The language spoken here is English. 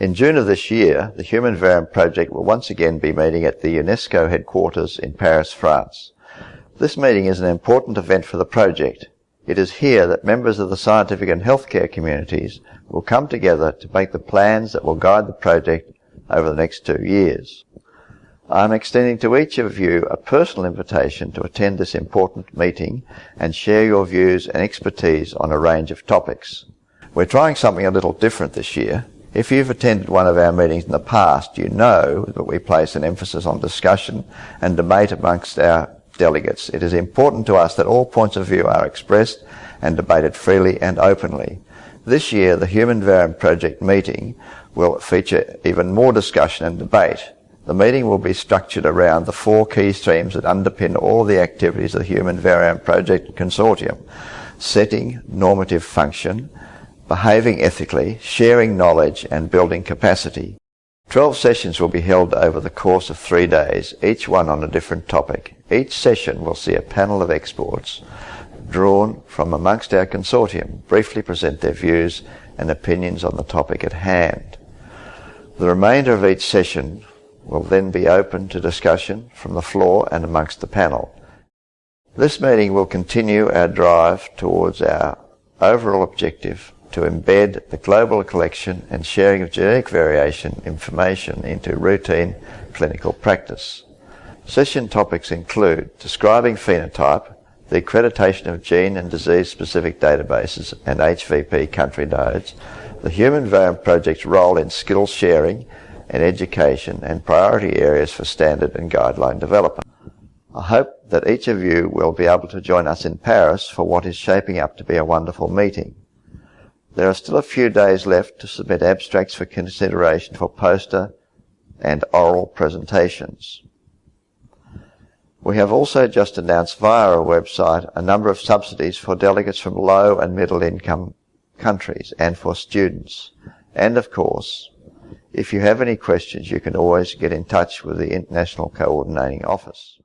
In June of this year, the Human Variome Project will once again be meeting at the UNESCO headquarters in Paris, France. This meeting is an important event for the project. It is here that members of the scientific and healthcare communities will come together to make the plans that will guide the project over the next two years. I am extending to each of you a personal invitation to attend this important meeting and share your views and expertise on a range of topics. We're trying something a little different this year. If you've attended one of our meetings in the past, you know that we place an emphasis on discussion and debate amongst our delegates. It is important to us that all points of view are expressed and debated freely and openly. This year, the Human Variome Project meeting will feature even more discussion and debate. The meeting will be structured around the four key streams that underpin all the activities of the Human Variome Project Consortium. Setting normative function, behaving ethically, sharing knowledge and building capacity. Twelve sessions will be held over the course of three days, each one on a different topic. Each session will see a panel of experts drawn from amongst our consortium briefly present their views and opinions on the topic at hand. The remainder of each session will then be open to discussion from the floor and amongst the panel. This meeting will continue our drive towards our overall objective to embed the global collection and sharing of genetic variation information into routine clinical practice. Session topics include describing phenotype, the accreditation of gene and disease-specific databases and HVP country nodes, the Human Variome Project's role in skills sharing and education and priority areas for standard and guideline development. I hope that each of you will be able to join us in Paris for what is shaping up to be a wonderful meeting. There are still a few days left to submit abstracts for consideration for poster and oral presentations. We have also just announced via our website a number of subsidies for delegates from low and middle income countries and for students. And of course, if you have any questions, you can always get in touch with the International Coordinating Office.